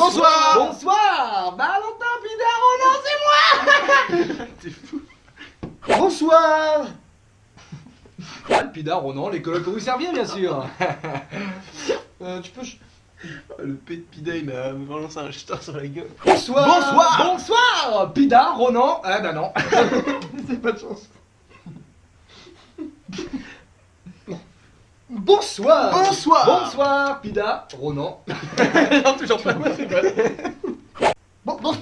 Bonsoir. Bonsoir. Valentin Pidar, oh non, c'est moi. T'es fou. Bonsoir. Ah, le Pidar, non, les colocs pour vous servir, bien sûr. Euh, Tu peux... Oh, Le P de Pida il m'a balancé un jeton sur la gueule. Bonsoir. Bonsoir. Bonsoir. Pidar, Ronan Ah bah non. C'est pas de chance Bonsoir. Bonsoir. Bonsoir Pida, Ronan. Non, toujours pas. Moi, c'est. Bon, bon.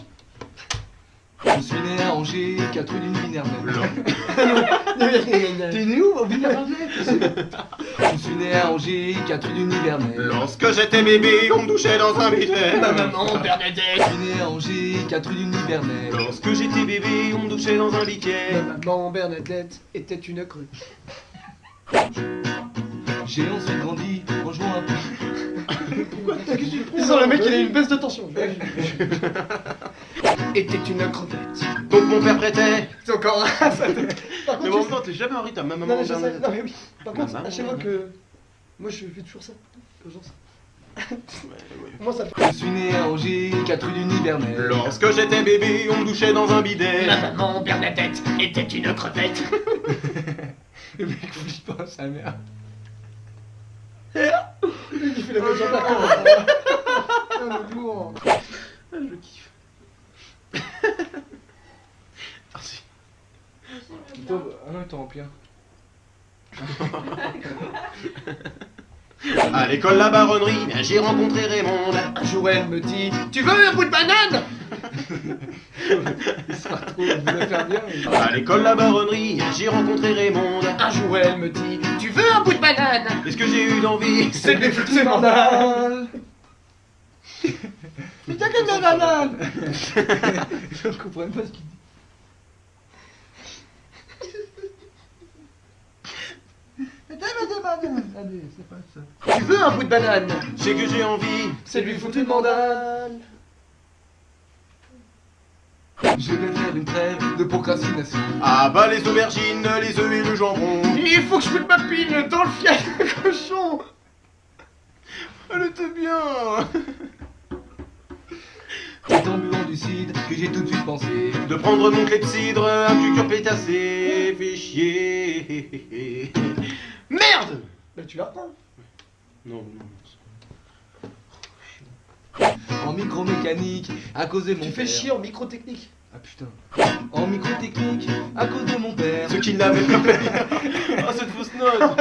Je suis né à Angers, 4 rue du Minervet T'es né où? Au Je suis né à Angers, 4 rue du Nivernais Lorsque j'étais bébé, on me douchait dans un bidet. Ma maman Bernadette. Je suis né à Angers, 4 rue du Nivernais Lorsque j'étais bébé, on me douchait dans un biquet. Ma maman Bernadette était une crue J'ai ensuite grandi en jouant un peu Ils ont le mec, il a une baisse de tension. Était une crevette Donc mon père prêtait. C'est encore un Par Mais contre, bon, tu- non, t'es jamais en rythme, ma Non, maman mais je sais, Bernadette. non mais oui. Par contre, à chaque fois que. Moi je fais toujours ça. Genre ça. Moi ça fait. Je suis né à Angers, 4 rue du Nivernais Lorsque j'étais bébé, on me douchait dans un bidet. maman Bernadette était une crevette. Le mec flippe pas sa mère. Il fait la même chose à la con. Ah, je kiffe. Merci. Ah non, t'en remplis un. À l'école la baronnerie, j'ai rencontré Raymond. Un jour elle me dit Tu veux un bout de banane? Il sera trop, il voulait faire bien. mais- À l'école la baronnerie, j'ai rencontré Raymond. Un jour elle me dit Tu veux un bout de banane Qu'est-ce que j'ai eu d'envie C'est des fruits Mais t'as que de la banane Je comprends pas ce qu'il dit. Mais t'as que de banane Allez, c'est pas ça. Tu veux un bout de banane C'est que j'ai envie. C'est lui foutu de mandale Je vais faire une trêve de procrastination. Ah bah les aubergines, les œufs et le jambon. Il faut que je mette ma pile dans le fiel de cochon Elle était bien. C'est en buvant du cidre que j'ai tout de suite pensé. De prendre mon clepsydre, un cucur pétassé, fait chier. Merde Bah tu la reprends. Non, non. En micromécanique, à cause de mon Tu fais père. chier en microtechnique. Ah putain. En microtechnique, à cause de mon père. Ceux qui l'avaient pas fait. Oh, cette fausse note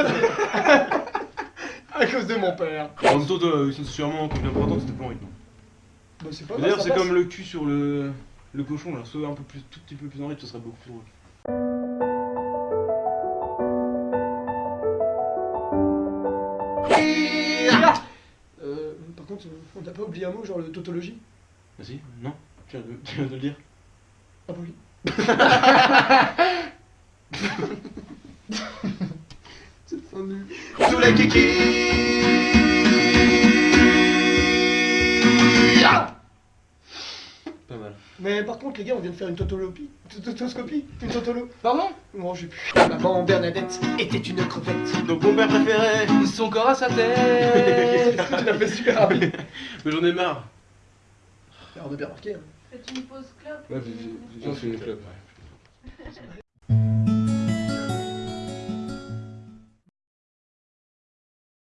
À cause de mon père. En même temps, c'est sûrement plus important, c'était pas en rythme. Bah c'est pas D'ailleurs, c'est comme le cul sur le, le cochon, là. Soit un peu plus, tout petit peu plus en rythme, ce serait beaucoup plus drôle. On n'a pas oublié un mot, genre le tautologie. Vas-y, non Tu viens de, tu viens de le dire Ah bah oui. C'est fin les kikis Mais par contre, les gars, on vient de faire une tautolopie. Tautoscopie Une tautolo. Pardon Non, j'ai plus. Maman Bernadette était une crevette. Donc mon père préféré Son corps à sa tête. tu l'as fait super rapide. Mais j'en ai marre Alors, on a bien remarqué. Hein. Faites une pause clope. Ouais, j'ai- fait le club.